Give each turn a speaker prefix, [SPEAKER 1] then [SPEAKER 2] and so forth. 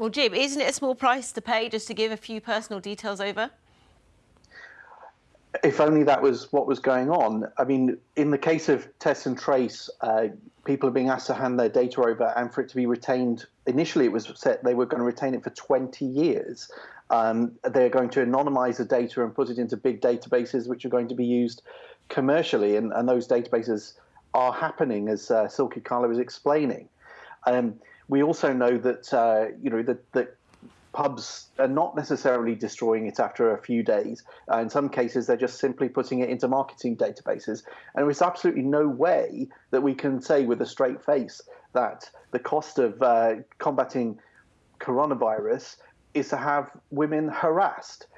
[SPEAKER 1] Well, Jim, isn't it a small price to pay just to give a few personal details over?
[SPEAKER 2] if only that was what was going on. I mean, in the case of test and trace, uh, people are being asked to hand their data over and for it to be retained. Initially, it was set they were going to retain it for 20 years. Um, they're going to anonymize the data and put it into big databases, which are going to be used commercially, and, and those databases are happening, as uh, Silkie Carlo was explaining. Um, we also know that uh, you know that, that pubs are not necessarily destroying it after a few days. Uh, in some cases, they're just simply putting it into marketing databases. And there's absolutely no way that we can say with a straight face that the cost of uh, combating coronavirus is to have women harassed.